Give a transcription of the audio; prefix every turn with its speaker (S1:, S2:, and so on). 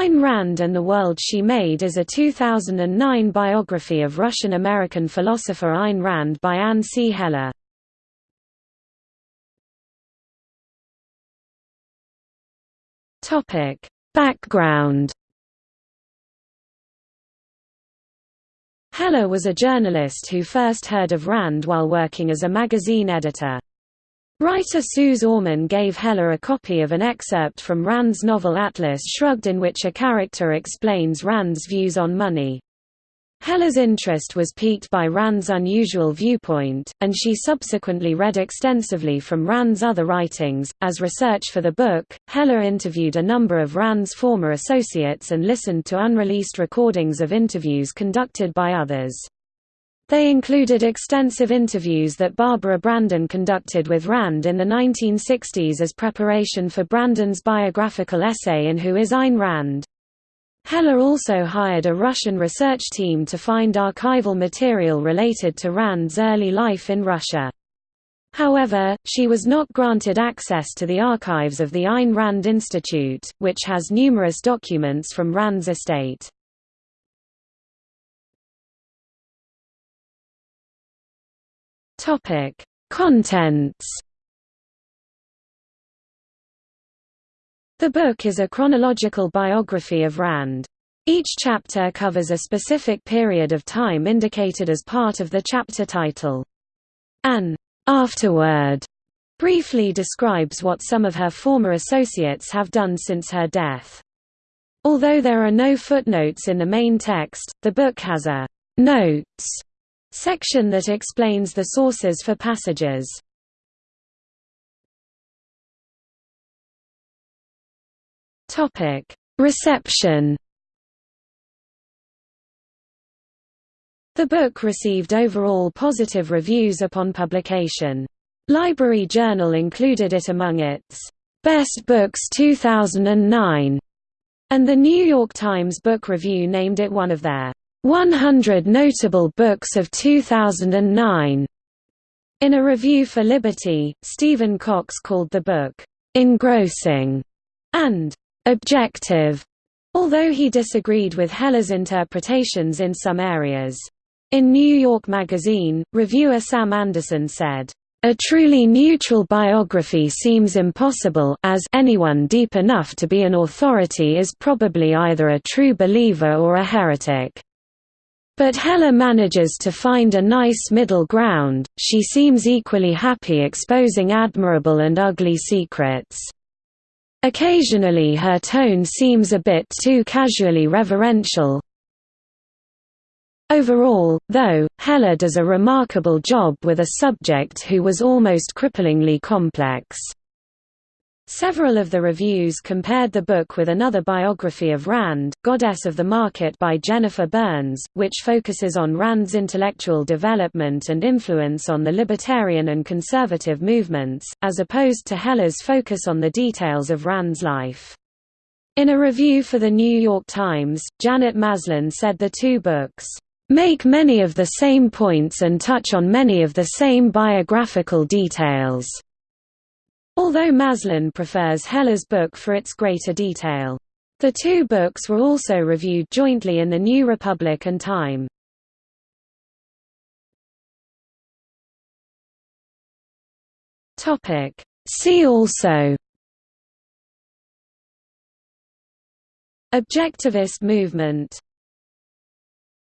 S1: Ayn Rand and the World She Made is a 2009 biography of Russian-American philosopher Ayn Rand by Anne C. Heller. Background Heller was a journalist who first heard of Rand while working as a magazine editor. Writer Suze Orman gave Heller a copy of an excerpt from Rand's novel Atlas Shrugged in which a character explains Rand's views on money. Heller's interest was piqued by Rand's unusual viewpoint, and she subsequently read extensively from Rand's other writings. As research for the book, Heller interviewed a number of Rand's former associates and listened to unreleased recordings of interviews conducted by others. They included extensive interviews that Barbara Branden conducted with Rand in the 1960s as preparation for Branden's biographical essay in Who is Ayn Rand. Heller also hired a Russian research team to find archival material related to Rand's early life in Russia. However, she was not granted access to the archives of the Ayn Rand Institute, which has numerous documents from Rand's estate. Topic: Contents. The book is a chronological biography of Rand. Each chapter covers a specific period of time indicated as part of the chapter title. An afterword briefly describes what some of her former associates have done since her death. Although there are no footnotes in the main text, the book has a notes Section that explains the sources for passages. Topic: Reception. The book received overall positive reviews upon publication. Library Journal included it among its Best Books 2009, and the New York Times Book Review named it one of their 100 Notable Books of 2009. In a review for Liberty, Stephen Cox called the book, engrossing and objective, although he disagreed with Heller's interpretations in some areas. In New York Magazine, reviewer Sam Anderson said, a truly neutral biography seems impossible as anyone deep enough to be an authority is probably either a true believer or a heretic. But Heller manages to find a nice middle ground, she seems equally happy exposing admirable and ugly secrets. Occasionally her tone seems a bit too casually reverential. Overall, though, Heller does a remarkable job with a subject who was almost cripplingly complex. Several of the reviews compared the book with another biography of Rand, Goddess of the Market by Jennifer Burns, which focuses on Rand's intellectual development and influence on the libertarian and conservative movements, as opposed to Heller's focus on the details of Rand's life. In a review for The New York Times, Janet Maslin said the two books make many of the same points and touch on many of the same biographical details. Although Maslin prefers Heller's book for its greater detail. The two books were also reviewed jointly in the New Republic and Time. See also Objectivist movement